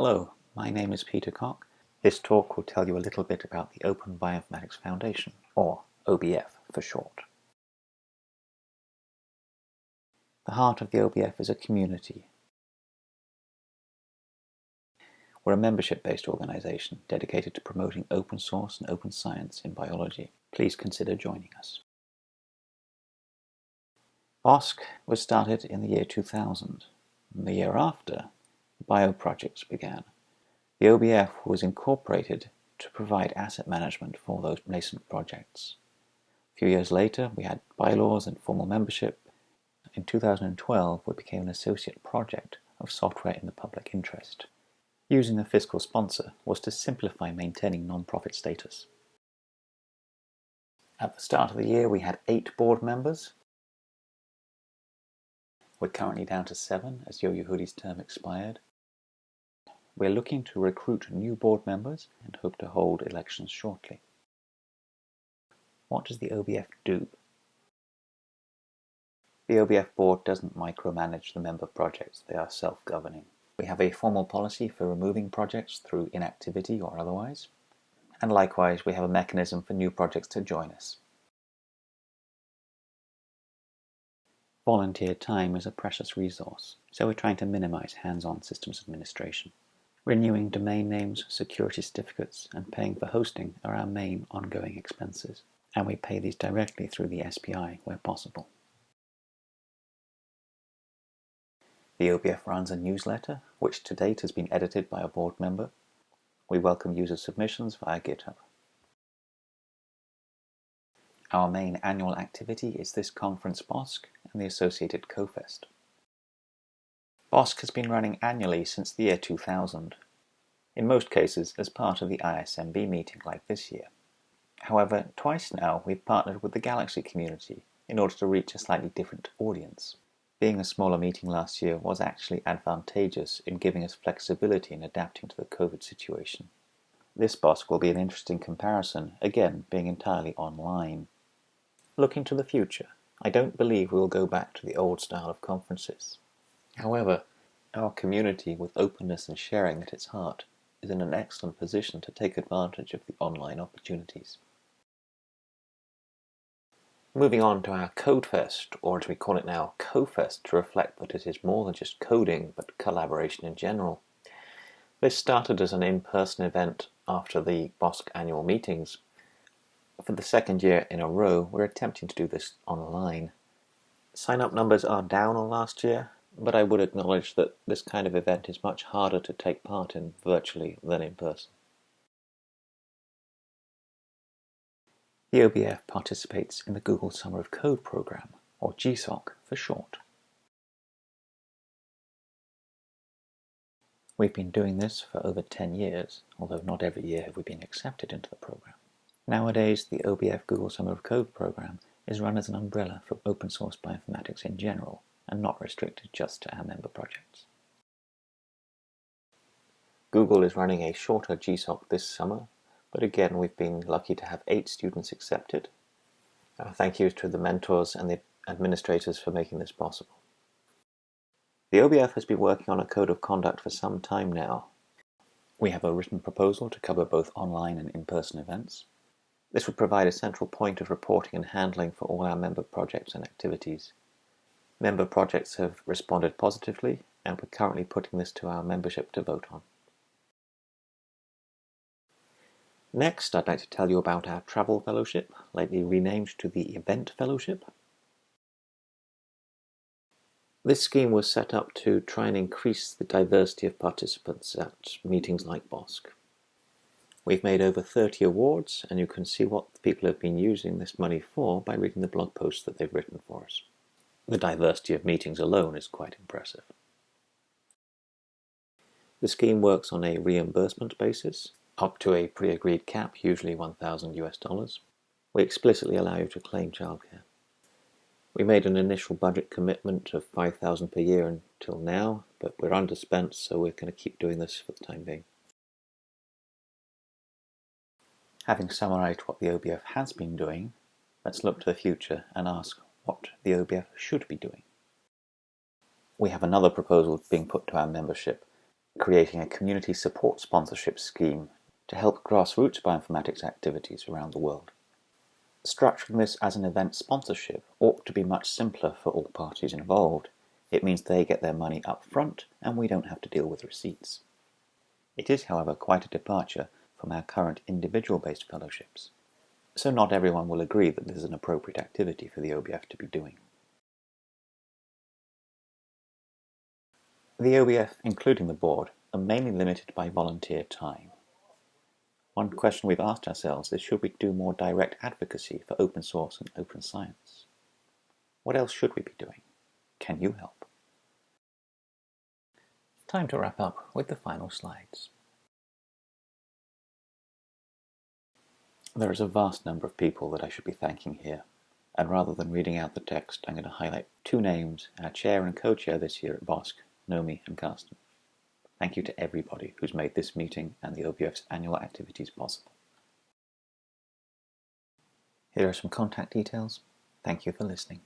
Hello, my name is Peter Cock. This talk will tell you a little bit about the Open Bioinformatics Foundation, or OBF for short. The heart of the OBF is a community. We're a membership-based organization dedicated to promoting open source and open science in biology. Please consider joining us. BOSC was started in the year 2000. The year after, bioprojects began. The OBF was incorporated to provide asset management for those nascent projects. A few years later, we had bylaws and formal membership. In 2012, we became an associate project of software in the public interest. Using a fiscal sponsor was to simplify maintaining non-profit status. At the start of the year, we had eight board members. We're currently down to seven as Yo Yehudi's term expired. We're looking to recruit new board members and hope to hold elections shortly. What does the OBF do? The OBF board doesn't micromanage the member projects, they are self-governing. We have a formal policy for removing projects through inactivity or otherwise, and likewise we have a mechanism for new projects to join us. Volunteer time is a precious resource, so we're trying to minimize hands-on systems administration. Renewing domain names, security certificates, and paying for hosting are our main ongoing expenses, and we pay these directly through the SPI where possible. The OBF runs a newsletter, which to date has been edited by a board member. We welcome user submissions via GitHub. Our main annual activity is this conference BOSC and the associated CoFest. BOSC has been running annually since the year 2000, in most cases as part of the ISMB meeting like this year. However, twice now we've partnered with the Galaxy community in order to reach a slightly different audience. Being a smaller meeting last year was actually advantageous in giving us flexibility in adapting to the COVID situation. This BOSC will be an interesting comparison, again being entirely online. Looking to the future, I don't believe we will go back to the old style of conferences. However, our community, with openness and sharing at its heart, is in an excellent position to take advantage of the online opportunities. Moving on to our CodeFest, or as we call it now, CoFest, to reflect that it is more than just coding, but collaboration in general. This started as an in-person event after the BOSC annual meetings. For the second year in a row, we're attempting to do this online. Sign-up numbers are down on last year, but I would acknowledge that this kind of event is much harder to take part in virtually than in person. The OBF participates in the Google Summer of Code program, or GSOC for short. We've been doing this for over 10 years, although not every year have we been accepted into the program. Nowadays, the OBF Google Summer of Code program is run as an umbrella for open source bioinformatics in general, and not restricted just to our member projects. Google is running a shorter GSOC this summer, but again we've been lucky to have eight students accepted. Uh, thank you to the mentors and the administrators for making this possible. The OBF has been working on a code of conduct for some time now. We have a written proposal to cover both online and in-person events. This would provide a central point of reporting and handling for all our member projects and activities. Member projects have responded positively, and we're currently putting this to our membership to vote on. Next, I'd like to tell you about our Travel Fellowship, lately renamed to the Event Fellowship. This scheme was set up to try and increase the diversity of participants at meetings like BOSC. We've made over 30 awards, and you can see what people have been using this money for by reading the blog posts that they've written for us. The diversity of meetings alone is quite impressive. The scheme works on a reimbursement basis, up to a pre-agreed cap, usually 1,000 US dollars. We explicitly allow you to claim childcare. We made an initial budget commitment of 5,000 per year until now, but we're underspent, so we're going to keep doing this for the time being. Having summarized what the OBF has been doing, let's look to the future and ask what the OBF should be doing. We have another proposal being put to our membership. creating a community support sponsorship scheme to help grassroots bioinformatics activities around the world. Structuring this as an event sponsorship ought to be much simpler for all parties involved. It means they get their money up front and we don't have to deal with receipts. It is, however, quite a departure from our current individual-based fellowships, so not everyone will agree that this is an appropriate activity for the OBF to be doing. The OBF, including the board, are mainly limited by volunteer time. One question we've asked ourselves is should we do more direct advocacy for open source and open science? What else should we be doing? Can you help? Time to wrap up with the final slides. There is a vast number of people that I should be thanking here, and rather than reading out the text, I'm going to highlight two names, our chair and co-chair this year at BOSC, Nomi and Karsten. Thank you to everybody who's made this meeting and the OBF's annual activities possible. Here are some contact details. Thank you for listening.